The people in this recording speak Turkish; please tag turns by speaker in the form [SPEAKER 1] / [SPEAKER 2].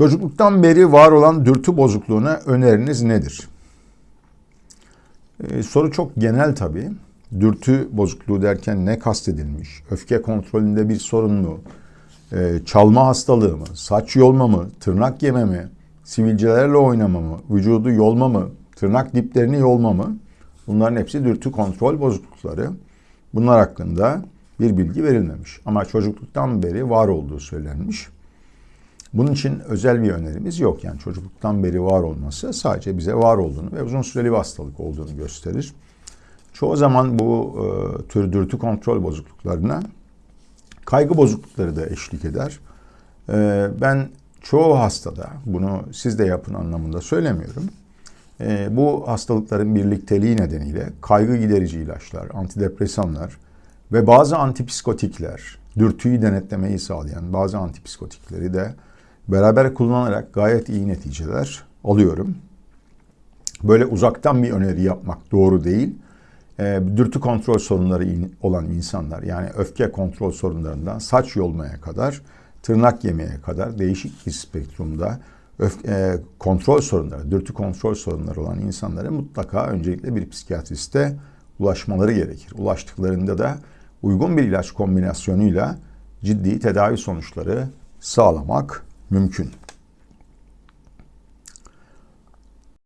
[SPEAKER 1] Çocukluktan beri var olan dürtü bozukluğuna öneriniz nedir? Ee, soru çok genel tabii. Dürtü bozukluğu derken ne kastedilmiş? Öfke kontrolünde bir sorun mu? Ee, çalma hastalığı mı? Saç yolma mı? Tırnak yeme mi? Sivilcelerle oynama mı? Vücudu yolma mı? Tırnak diplerini yolma mı? Bunların hepsi dürtü kontrol bozuklukları. Bunlar hakkında bir bilgi verilmemiş. Ama çocukluktan beri var olduğu söylenmiş. Bunun için özel bir önerimiz yok. Yani çocukluktan beri var olması sadece bize var olduğunu ve uzun süreli bir hastalık olduğunu gösterir. Çoğu zaman bu e, tür dürtü kontrol bozukluklarına kaygı bozuklukları da eşlik eder. E, ben çoğu hastada bunu siz de yapın anlamında söylemiyorum. E, bu hastalıkların birlikteliği nedeniyle kaygı giderici ilaçlar, antidepresanlar ve bazı antipsikotikler, dürtüyü denetlemeyi sağlayan bazı antipsikotikleri de beraber kullanarak gayet iyi neticeler alıyorum. Böyle uzaktan bir öneri yapmak doğru değil. E, dürtü kontrol sorunları olan insanlar yani öfke kontrol sorunlarından saç yolmaya kadar, tırnak yemeye kadar değişik bir spektrumda öfke, e, kontrol sorunları, dürtü kontrol sorunları olan insanlara mutlaka öncelikle bir psikiyatriste ulaşmaları gerekir. Ulaştıklarında da uygun bir ilaç kombinasyonuyla ciddi tedavi sonuçları sağlamak mümkün.